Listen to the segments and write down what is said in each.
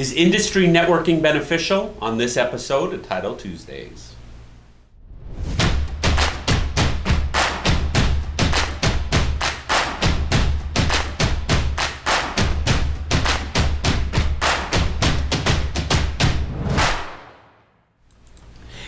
Is industry networking beneficial? On this episode of Title Tuesdays.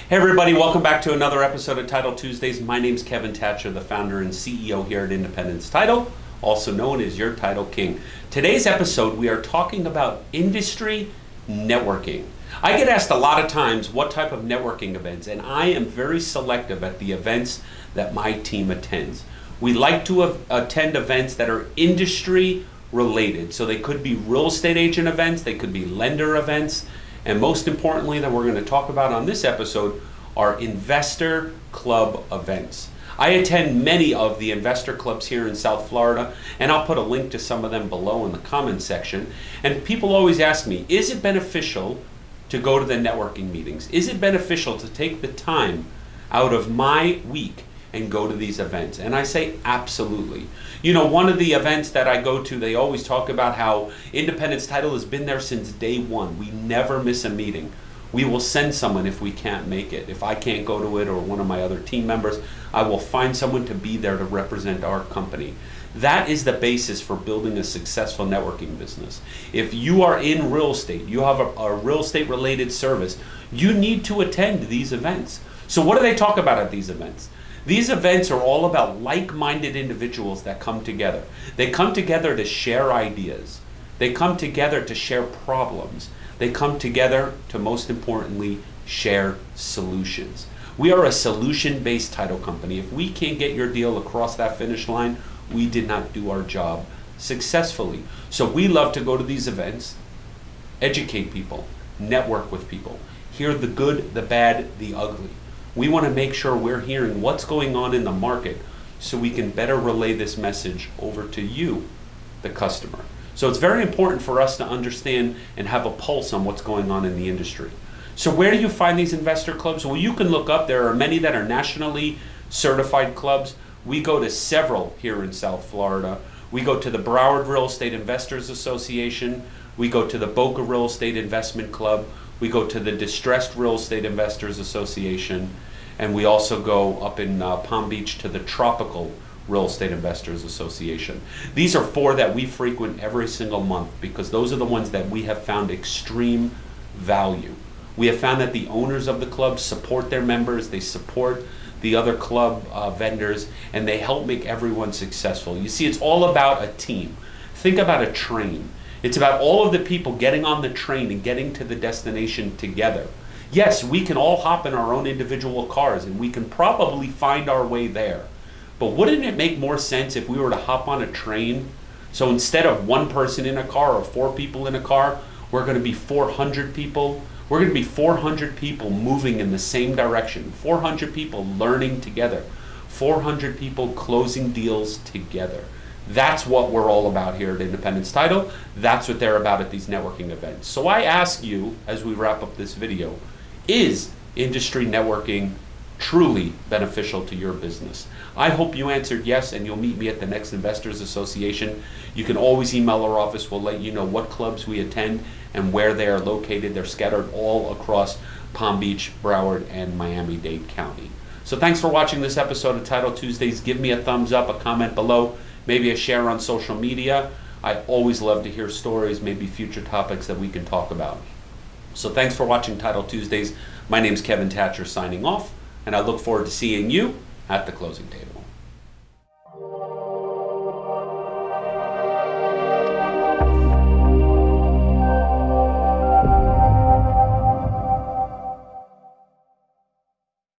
Hey everybody, welcome back to another episode of Title Tuesdays. My name is Kevin Thatcher, the founder and CEO here at Independence Title, also known as your Title King. Today's episode, we are talking about industry networking. I get asked a lot of times what type of networking events, and I am very selective at the events that my team attends. We like to attend events that are industry related. So they could be real estate agent events, they could be lender events, and most importantly, that we're going to talk about on this episode are investor club events. I attend many of the investor clubs here in South Florida, and I'll put a link to some of them below in the comments section. And people always ask me, is it beneficial to go to the networking meetings? Is it beneficial to take the time out of my week and go to these events? And I say absolutely. You know, one of the events that I go to, they always talk about how Independence Title has been there since day one. We never miss a meeting. We will send someone if we can't make it. If I can't go to it or one of my other team members, I will find someone to be there to represent our company. That is the basis for building a successful networking business. If you are in real estate, you have a, a real estate related service, you need to attend these events. So, what do they talk about at these events? These events are all about like minded individuals that come together. They come together to share ideas, they come together to share problems, they come together to most importantly share solutions. We are a solution based title company. If we can't get your deal across that finish line, we did not do our job successfully. So we love to go to these events, educate people, network with people, hear the good, the bad, the ugly. We want to make sure we're hearing what's going on in the market so we can better relay this message over to you, the customer. So it's very important for us to understand and have a pulse on what's going on in the industry. So where do you find these investor clubs? Well, you can look up. There are many that are nationally certified clubs. We go to several here in South Florida. We go to the Broward Real Estate Investors Association. We go to the Boca Real Estate Investment Club. We go to the Distressed Real Estate Investors Association, and we also go up in uh, Palm Beach to the Tropical Real Estate Investors Association. These are four that we frequent every single month because those are the ones that we have found extreme value. We have found that the owners of the clubs support their members, they support the other club uh, vendors, and they help make everyone successful. You see, it's all about a team. Think about a train. It's about all of the people getting on the train and getting to the destination together. Yes, we can all hop in our own individual cars and we can probably find our way there. But wouldn't it make more sense if we were to hop on a train? So instead of one person in a car or four people in a car, we're going to be 400 people. We're going to be 400 people moving in the same direction, 400 people learning together, 400 people closing deals together. That's what we're all about here at Independence Title. That's what they're about at these networking events. So I ask you, as we wrap up this video, is industry networking truly beneficial to your business? I hope you answered yes, and you'll meet me at the next Investors Association. You can always email our office. We'll let you know what clubs we attend and where they are located. They're scattered all across Palm Beach, Broward, and Miami-Dade County. So thanks for watching this episode of Title Tuesdays. Give me a thumbs up, a comment below maybe a share on social media. I always love to hear stories, maybe future topics that we can talk about. So thanks for watching Title Tuesdays. My name is Kevin Thatcher signing off, and I look forward to seeing you at the closing table.